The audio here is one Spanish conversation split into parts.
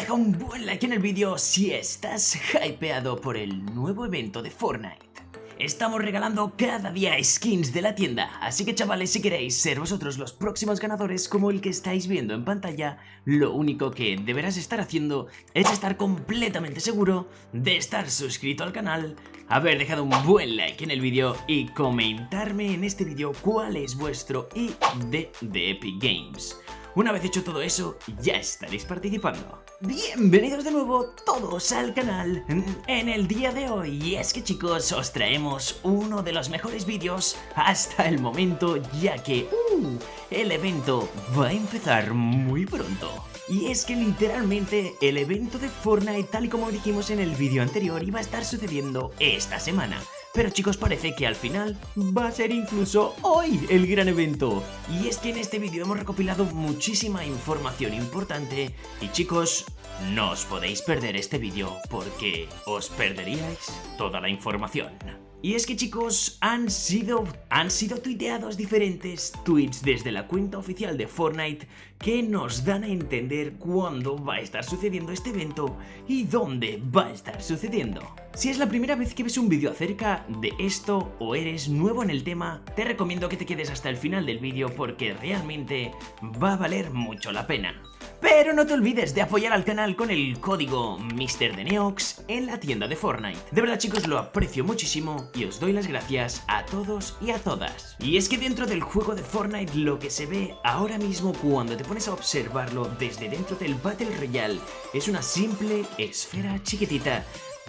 Deja un buen like en el vídeo si estás hypeado por el nuevo evento de Fortnite. Estamos regalando cada día skins de la tienda, así que chavales si queréis ser vosotros los próximos ganadores como el que estáis viendo en pantalla, lo único que deberás estar haciendo es estar completamente seguro de estar suscrito al canal, haber dejado un buen like en el vídeo y comentarme en este vídeo cuál es vuestro ID de Epic Games. Una vez hecho todo eso, ya estaréis participando. Bienvenidos de nuevo todos al canal en el día de hoy. Y es que chicos, os traemos uno de los mejores vídeos hasta el momento, ya que uh, el evento va a empezar muy pronto. Y es que literalmente el evento de Fortnite, tal y como dijimos en el vídeo anterior, iba a estar sucediendo esta semana. Pero chicos parece que al final va a ser incluso hoy el gran evento. Y es que en este vídeo hemos recopilado muchísima información importante y chicos, no os podéis perder este vídeo porque os perderíais toda la información. Y es que chicos, han sido, han sido tuiteados diferentes tweets desde la cuenta oficial de Fortnite que nos dan a entender cuándo va a estar sucediendo este evento y dónde va a estar sucediendo. Si es la primera vez que ves un vídeo acerca de esto o eres nuevo en el tema, te recomiendo que te quedes hasta el final del vídeo porque realmente va a valer mucho la pena. Pero no te olvides de apoyar al canal con el código MrDeneox en la tienda de Fortnite. De verdad chicos lo aprecio muchísimo y os doy las gracias a todos y a todas. Y es que dentro del juego de Fortnite lo que se ve ahora mismo cuando te pones a observarlo desde dentro del Battle Royale es una simple esfera chiquitita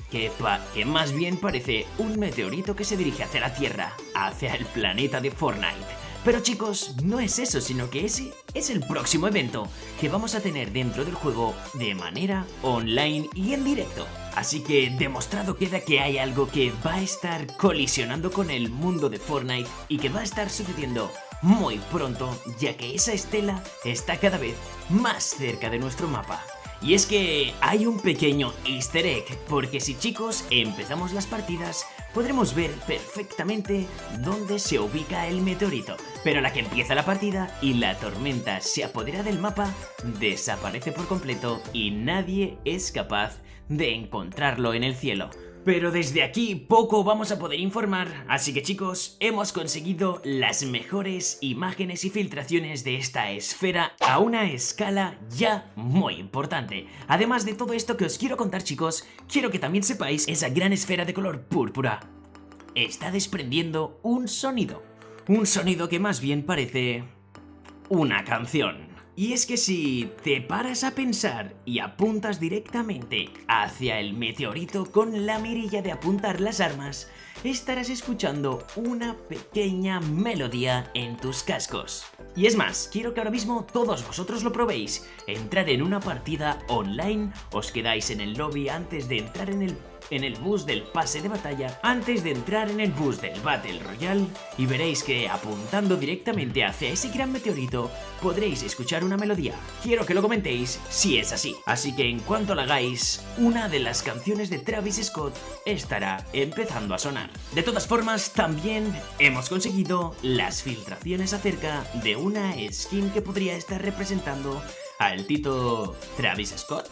que, que, más bien parece un meteorito que se dirige hacia la Tierra, hacia el planeta de Fortnite. Pero chicos, no es eso, sino que ese es el próximo evento que vamos a tener dentro del juego de manera online y en directo. Así que demostrado queda que hay algo que va a estar colisionando con el mundo de Fortnite y que va a estar sucediendo muy pronto, ya que esa estela está cada vez más cerca de nuestro mapa. Y es que hay un pequeño easter egg, porque si chicos empezamos las partidas, podremos ver perfectamente dónde se ubica el meteorito. Pero la que empieza la partida y la tormenta se apodera del mapa, desaparece por completo y nadie es capaz de encontrarlo en el cielo. Pero desde aquí poco vamos a poder informar, así que chicos, hemos conseguido las mejores imágenes y filtraciones de esta esfera a una escala ya muy importante. Además de todo esto que os quiero contar chicos, quiero que también sepáis esa gran esfera de color púrpura está desprendiendo un sonido. Un sonido que más bien parece una canción. Y es que si te paras a pensar y apuntas directamente hacia el meteorito con la mirilla de apuntar las armas, estarás escuchando una pequeña melodía en tus cascos. Y es más, quiero que ahora mismo todos vosotros lo probéis. Entrar en una partida online, os quedáis en el lobby antes de entrar en el en el bus del pase de batalla antes de entrar en el bus del Battle Royale y veréis que apuntando directamente hacia ese gran meteorito podréis escuchar una melodía. Quiero que lo comentéis si es así. Así que en cuanto lo hagáis, una de las canciones de Travis Scott estará empezando a sonar. De todas formas, también hemos conseguido las filtraciones acerca de una skin que podría estar representando al Tito Travis Scott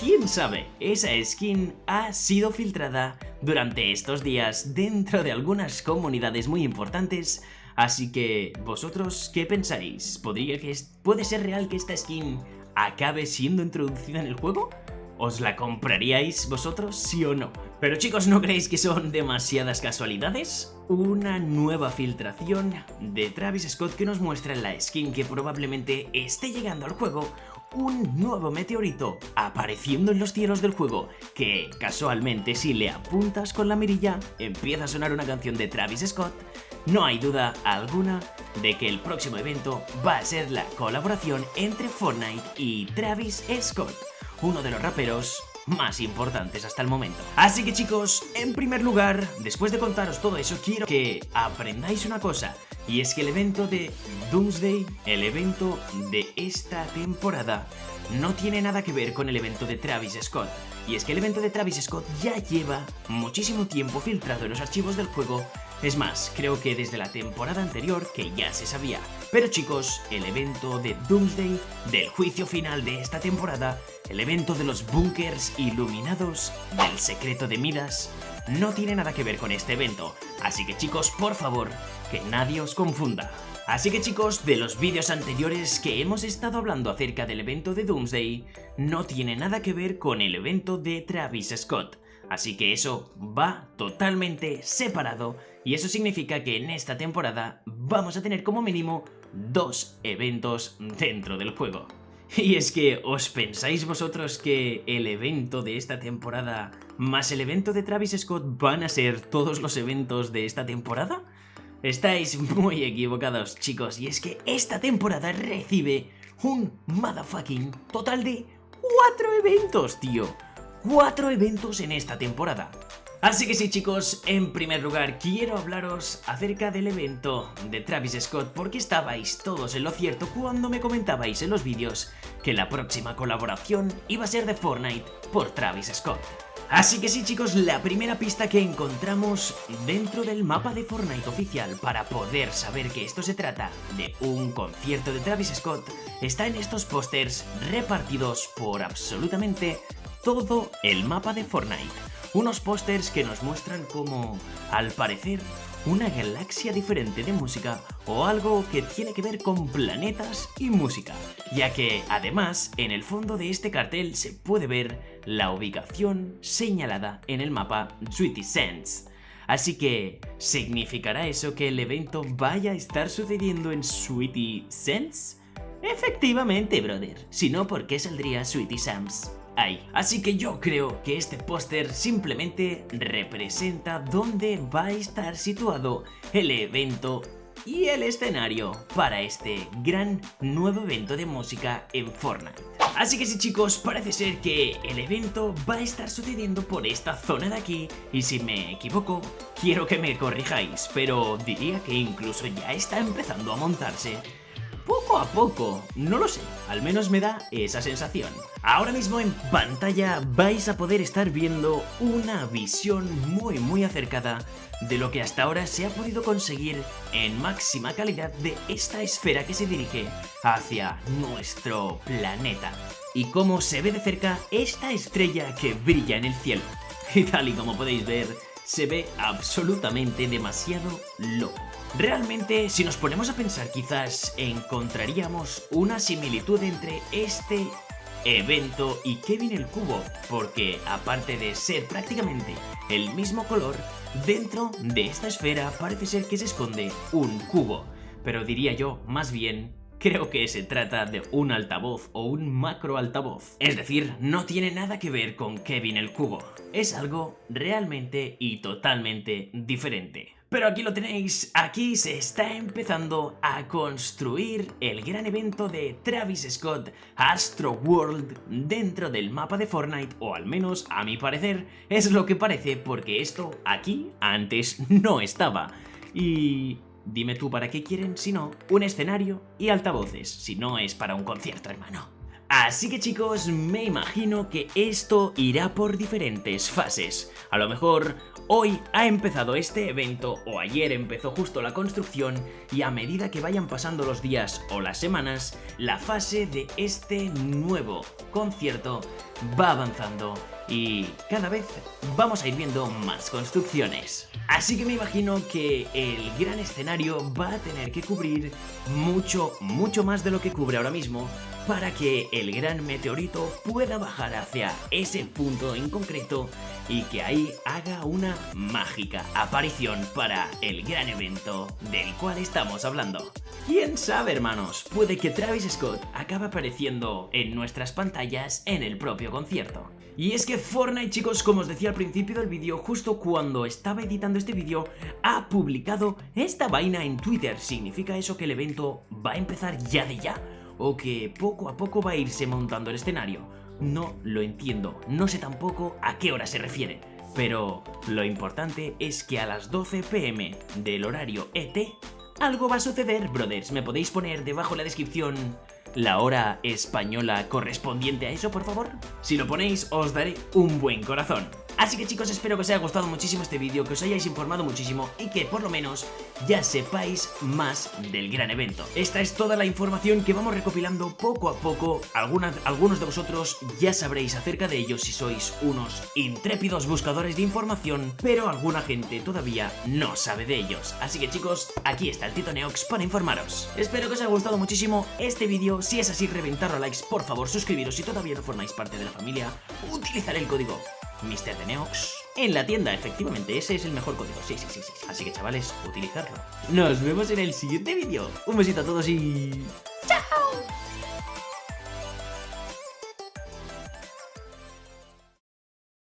quién sabe, esa skin ha sido filtrada durante estos días dentro de algunas comunidades muy importantes, así que vosotros, ¿qué pensáis? ¿Podría que ¿Puede ser real que esta skin acabe siendo introducida en el juego? ¿Os la compraríais vosotros, sí o no? Pero chicos, ¿no creéis que son demasiadas casualidades? Una nueva filtración de Travis Scott que nos muestra la skin que probablemente esté llegando al juego un nuevo meteorito apareciendo en los cielos del juego que casualmente si le apuntas con la mirilla empieza a sonar una canción de Travis Scott, no hay duda alguna de que el próximo evento va a ser la colaboración entre Fortnite y Travis Scott, uno de los raperos más importantes hasta el momento. Así que chicos, en primer lugar, después de contaros todo eso, quiero que aprendáis una cosa. Y es que el evento de Doomsday, el evento de esta temporada, no tiene nada que ver con el evento de Travis Scott. Y es que el evento de Travis Scott ya lleva muchísimo tiempo filtrado en los archivos del juego Es más, creo que desde la temporada anterior que ya se sabía. Pero chicos, el evento de Doomsday, del juicio final de esta temporada, el evento de los bunkers iluminados, del secreto de Midas, no tiene nada que ver con este evento. Así que chicos, por favor, que nadie os confunda. Así que chicos, de los vídeos anteriores que hemos estado hablando acerca del evento de Doomsday, no tiene nada que ver con el evento de Travis Scott. Así que eso va totalmente separado y eso significa que en esta temporada vamos a tener como mínimo dos eventos dentro del juego. Y es que, ¿os pensáis vosotros que el evento de esta temporada más el evento de Travis Scott van a ser todos los eventos de esta temporada? Estáis muy equivocados, chicos, y es que esta temporada recibe un motherfucking total de cuatro eventos, tío. Cuatro eventos en esta temporada. Así que sí chicos, en primer lugar quiero hablaros acerca del evento de Travis Scott porque estabais todos en lo cierto cuando me comentabais en los vídeos que la próxima colaboración iba a ser de Fortnite por Travis Scott. Así que sí chicos, la primera pista que encontramos dentro del mapa de Fortnite oficial para poder saber que esto se trata de un concierto de Travis Scott está en estos pósters repartidos por absolutamente todo el mapa de Fortnite. Unos pósters que nos muestran como, al parecer, una galaxia diferente de música o algo que tiene que ver con planetas y música, ya que además en el fondo de este cartel se puede ver la ubicación señalada en el mapa Sweetie Sense. Así que, ¿significará eso que el evento vaya a estar sucediendo en Sweetie Sense? Efectivamente, brother. Si no, ¿por qué saldría Sweetie Sam's? Ahí. Así que yo creo que este póster simplemente representa dónde va a estar situado el evento y el escenario para este gran nuevo evento de música en Fortnite. Así que sí chicos, parece ser que el evento va a estar sucediendo por esta zona de aquí y si me equivoco, quiero que me corrijáis, pero diría que incluso ya está empezando a montarse poco a poco, no lo sé, al menos me da esa sensación. Ahora mismo en pantalla vais a poder estar viendo una visión muy muy acercada de lo que hasta ahora se ha podido conseguir en máxima calidad de esta esfera que se dirige hacia nuestro planeta. Y cómo se ve de cerca esta estrella que brilla en el cielo. Y tal y como podéis ver, se ve absolutamente demasiado loco. Realmente, si nos ponemos a pensar, quizás encontraríamos una similitud entre este evento y Kevin el Cubo, porque aparte de ser prácticamente el mismo color, dentro de esta esfera parece ser que se esconde un cubo, pero diría yo más bien creo que se trata de un altavoz o un macro altavoz. Es decir, no tiene nada que ver con Kevin el Cubo. Es algo realmente y totalmente diferente. Pero aquí lo tenéis, aquí se está empezando a construir el gran evento de Travis Scott Astro World dentro del mapa de Fortnite, o al menos a mi parecer es lo que parece porque esto aquí antes no estaba. Y Dime tú para qué quieren, si no, un escenario y altavoces, si no es para un concierto, hermano. Así que chicos, me imagino que esto irá por diferentes fases. A lo mejor hoy ha empezado este evento o ayer empezó justo la construcción y a medida que vayan pasando los días o las semanas, la fase de este nuevo concierto va avanzando y cada vez vamos a ir viendo más construcciones. Así que me imagino que el gran escenario va a tener que cubrir mucho, mucho más de lo que cubre ahora mismo para que el gran meteorito pueda bajar hacia ese punto en concreto y que ahí haga una mágica aparición para el gran evento del cual estamos hablando. ¿Quién sabe hermanos? Puede que Travis Scott acabe apareciendo en nuestras pantallas en el propio concierto. Y es que Fortnite chicos, como os decía al principio del vídeo, justo cuando estaba editando este vídeo, ha publicado esta vaina en Twitter. ¿Significa eso que el evento va a empezar ya de ya? ¿O que poco a poco va a irse montando el escenario? No lo entiendo, no sé tampoco a qué hora se refiere. Pero lo importante es que a las 12 pm del horario ET, algo va a suceder, brothers. ¿Me podéis poner debajo en la descripción la hora española correspondiente a eso, por favor? Si lo ponéis, os daré un buen corazón. Así que chicos, espero que os haya gustado muchísimo este vídeo, que os hayáis informado muchísimo y que por lo menos ya sepáis más del gran evento. Esta es toda la información que vamos recopilando poco a poco. Algunos de vosotros ya sabréis acerca de ellos si sois unos intrépidos buscadores de información, pero alguna gente todavía no sabe de ellos. Así que chicos, aquí está el Tito Neox para informaros. Espero que os haya gustado muchísimo este vídeo. Si es así, reventarlo a likes, por favor, suscribiros si todavía no formáis parte de la familia. Utilizaré el código Mr. de Neox en la tienda, efectivamente, ese es el mejor código, sí, sí, sí, sí, así que chavales, utilizarlo. Nos vemos en el siguiente vídeo, un besito a todos y... ¡Chao!